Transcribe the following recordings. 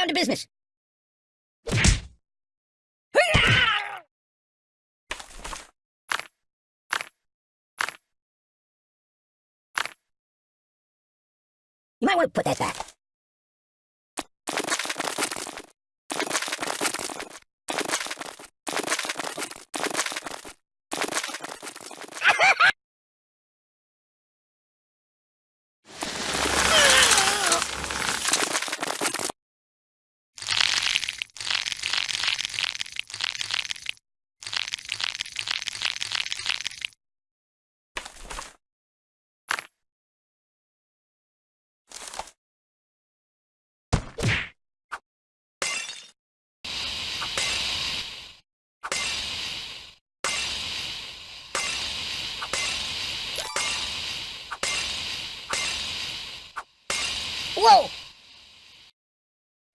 down to business. You might want to put that back. Whoa!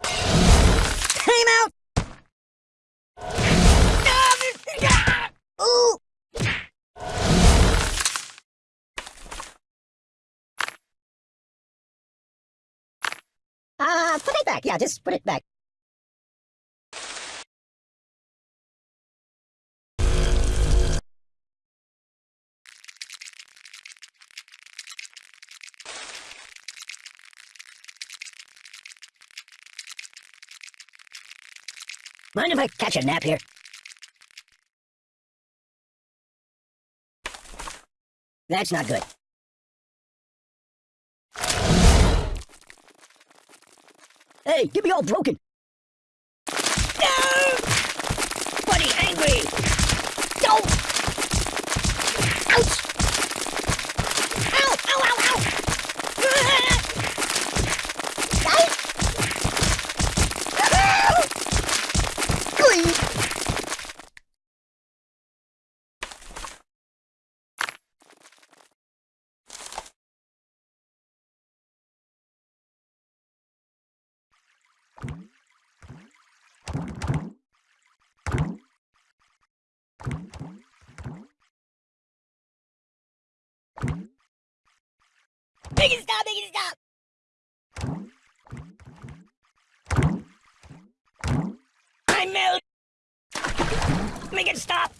Time out! Ooh! Uh, put it back. Yeah, just put it back. Mind if I catch a nap here? That's not good. Hey, get me all broken. No! Buddy, angry! No! Ouch! Ow! Ow, ow, ow! Ah! Ay! Ah! Glee! Make it stop! Make it stop! I'm melt. Make it stop!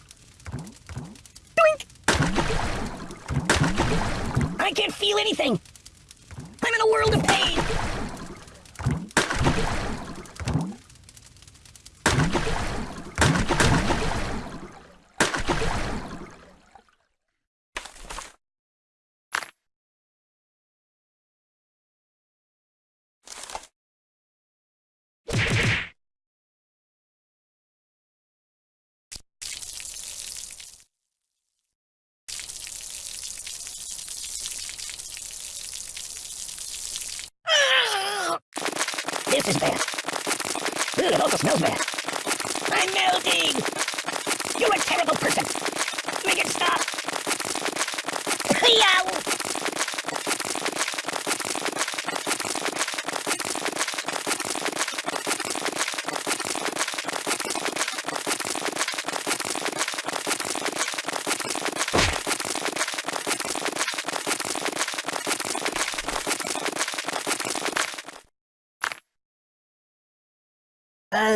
Doink! I can't feel anything. I'm in a world of pain. Ah! This is bad. Bad. I'm melting! You're a terrible person! Make it stop! Yow!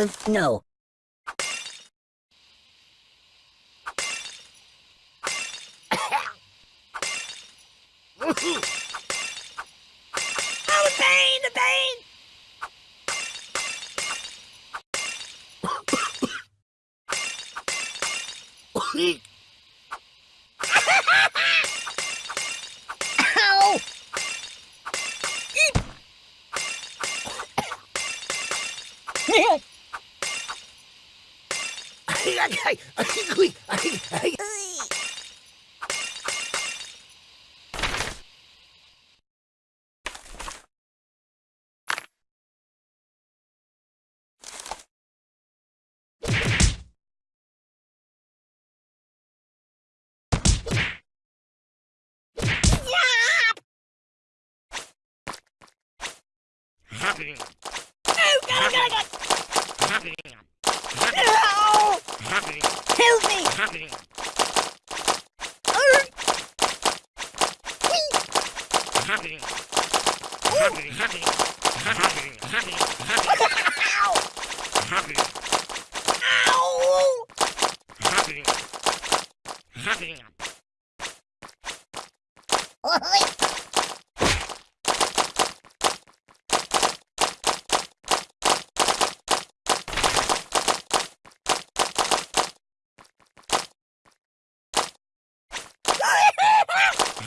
Uh, no. Oh, the pain, the pain! Ow! Eep! Oh, God, oh, God, oh, God! No! Help me! Arr! Whee! Ow!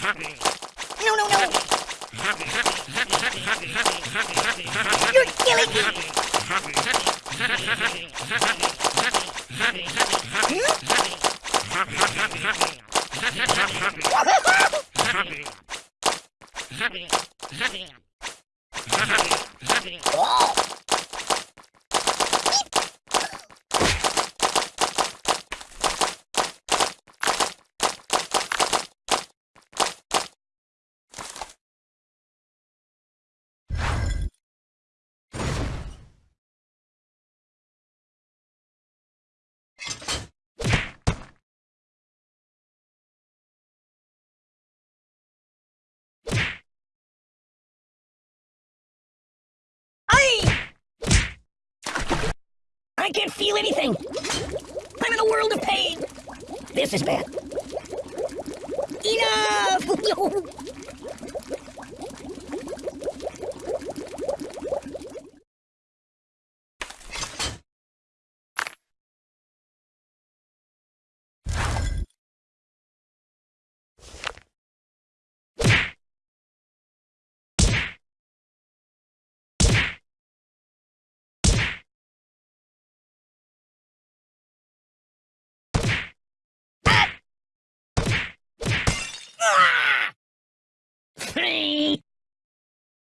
No, no, no! You're killing me! Oh! I... I can't feel anything. I'm in a world of pain. This is bad. Enough!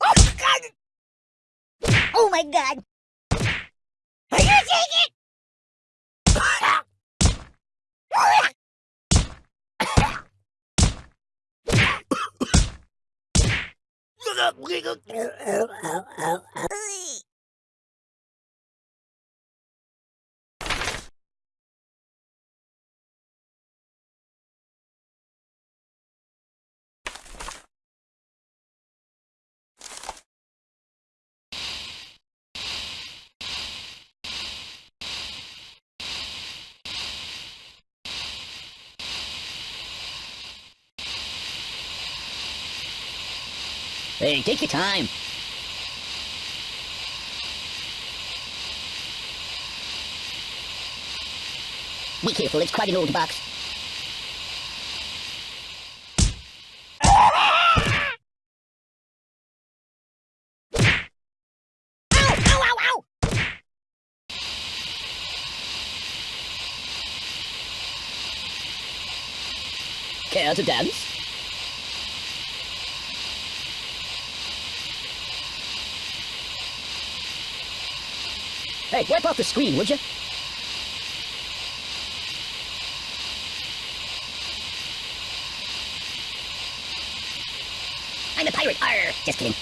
Oh, God! Oh, my God! Are you taking it? Hey, take your time. Be careful, it's quite an old box. Care to dance? Hey, wipe off the screen, would you? I'm a pirate. Arr! Just kidding.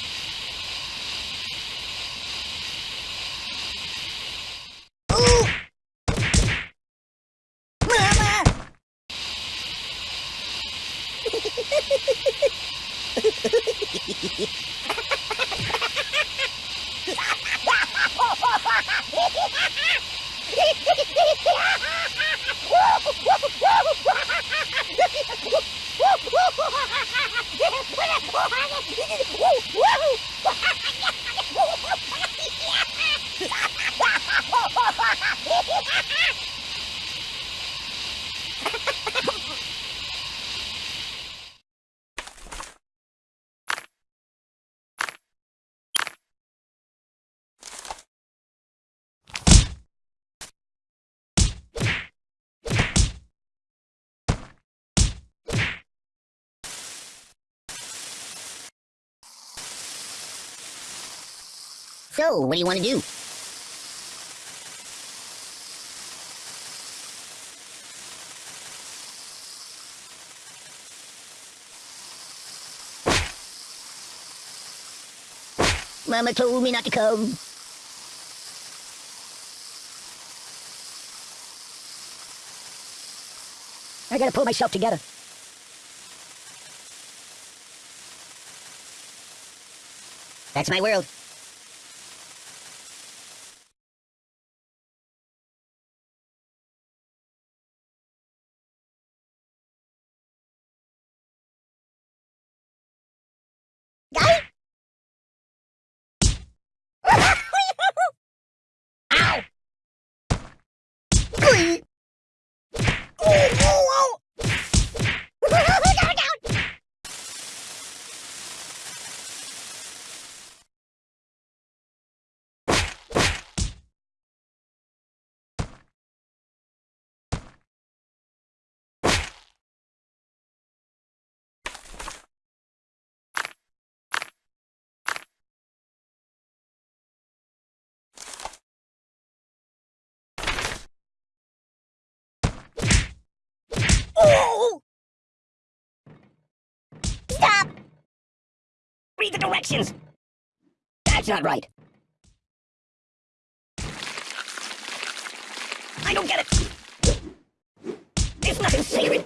So, what do you want to do? Mama told me not to come. I gotta pull myself together. That's my world. Stop! Read the directions! That's not right. I don't get it. There's nothing sacred.